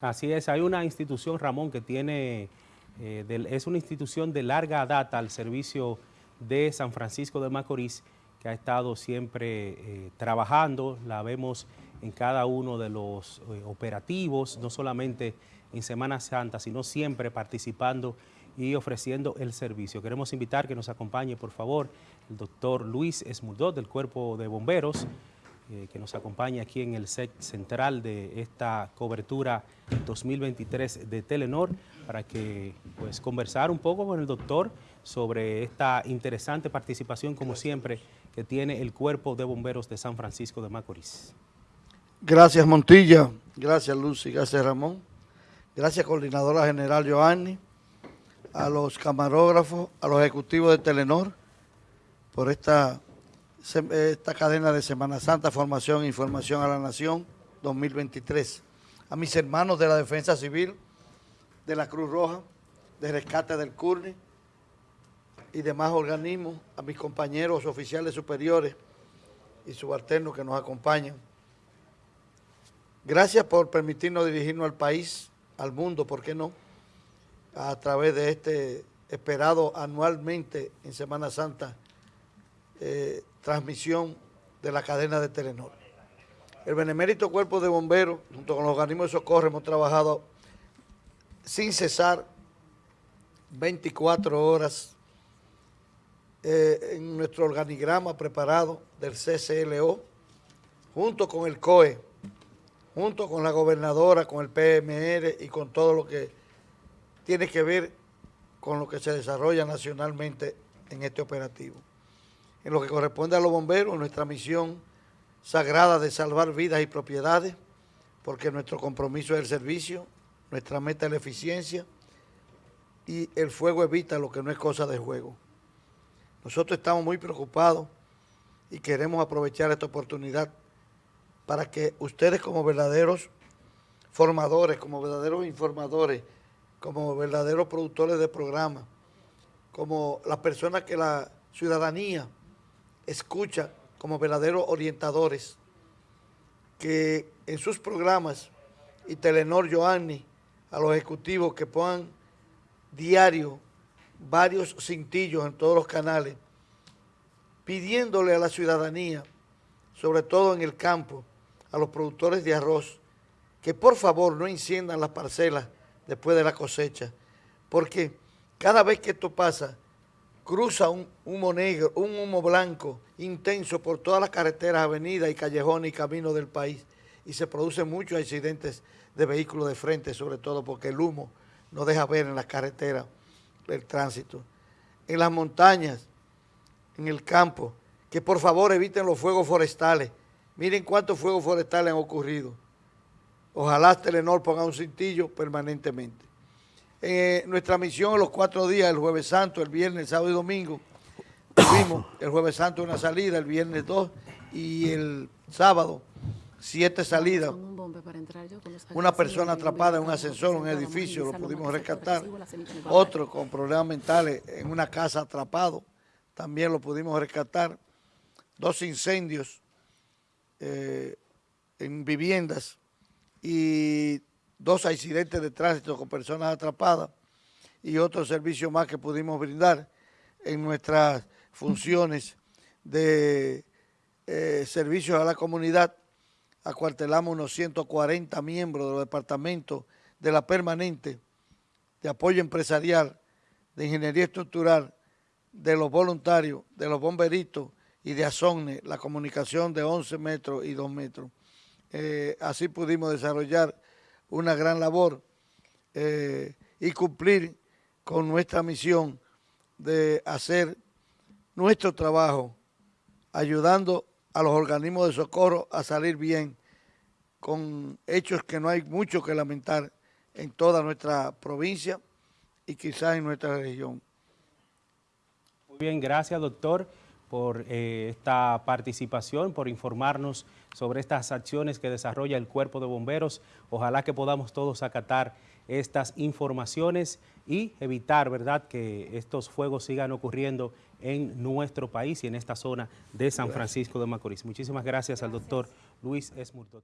Así es, hay una institución, Ramón, que tiene, eh, es una institución de larga data al servicio de San Francisco de Macorís, que ha estado siempre eh, trabajando, la vemos en cada uno de los eh, operativos, no solamente en Semana Santa, sino siempre participando y ofreciendo el servicio. Queremos invitar que nos acompañe, por favor, el doctor Luis Esmurdot del Cuerpo de Bomberos, eh, que nos acompaña aquí en el set central de esta cobertura 2023 de Telenor para que pues conversar un poco con el doctor sobre esta interesante participación como siempre que tiene el Cuerpo de Bomberos de San Francisco de Macorís. Gracias Montilla, gracias Lucy, gracias Ramón, gracias Coordinadora General Joanny, a los camarógrafos, a los ejecutivos de Telenor por esta esta cadena de Semana Santa, Formación e Información a la Nación 2023. A mis hermanos de la Defensa Civil, de la Cruz Roja, de Rescate del CURNI y demás organismos, a mis compañeros oficiales superiores y subalternos que nos acompañan. Gracias por permitirnos dirigirnos al país, al mundo, ¿por qué no?, a través de este esperado anualmente en Semana Santa eh, transmisión de la cadena de Telenor. El Benemérito Cuerpo de Bomberos, junto con los organismos de socorro, hemos trabajado sin cesar 24 horas eh, en nuestro organigrama preparado del CCLO, junto con el COE, junto con la gobernadora, con el PMR y con todo lo que tiene que ver con lo que se desarrolla nacionalmente en este operativo en lo que corresponde a los bomberos, nuestra misión sagrada de salvar vidas y propiedades, porque nuestro compromiso es el servicio, nuestra meta es la eficiencia y el fuego evita lo que no es cosa de juego. Nosotros estamos muy preocupados y queremos aprovechar esta oportunidad para que ustedes como verdaderos formadores, como verdaderos informadores, como verdaderos productores de programas, como las personas que la ciudadanía escucha como verdaderos orientadores que en sus programas y Telenor Joanny a los ejecutivos que pongan diario varios cintillos en todos los canales pidiéndole a la ciudadanía, sobre todo en el campo, a los productores de arroz, que por favor no enciendan las parcelas después de la cosecha, porque cada vez que esto pasa, cruza un humo negro, un humo blanco intenso por todas las carreteras, avenidas y callejones y caminos del país y se producen muchos accidentes de vehículos de frente, sobre todo porque el humo no deja ver en las carreteras el tránsito. En las montañas, en el campo, que por favor eviten los fuegos forestales. Miren cuántos fuegos forestales han ocurrido. Ojalá Telenor ponga un cintillo permanentemente. Eh, nuestra misión en los cuatro días, el jueves santo, el viernes, el sábado y domingo, tuvimos el jueves santo una salida, el viernes dos y el sábado siete salidas. Una persona atrapada en un ascensor, en un edificio, lo pudimos rescatar. Otro con problemas mentales en una casa atrapado, también lo pudimos rescatar. Dos incendios eh, en viviendas y dos accidentes de tránsito con personas atrapadas y otro servicio más que pudimos brindar en nuestras funciones de eh, servicios a la comunidad. Acuartelamos unos 140 miembros de los departamentos de la permanente, de apoyo empresarial, de ingeniería estructural, de los voluntarios, de los bomberitos y de ASONE, la comunicación de 11 metros y 2 metros. Eh, así pudimos desarrollar una gran labor eh, y cumplir con nuestra misión de hacer nuestro trabajo ayudando a los organismos de socorro a salir bien con hechos que no hay mucho que lamentar en toda nuestra provincia y quizás en nuestra región. Muy bien, gracias doctor por eh, esta participación, por informarnos sobre estas acciones que desarrolla el Cuerpo de Bomberos. Ojalá que podamos todos acatar estas informaciones y evitar, ¿verdad?, que estos fuegos sigan ocurriendo en nuestro país y en esta zona de San Francisco de Macorís. Muchísimas gracias, al doctor Luis Esmurtot.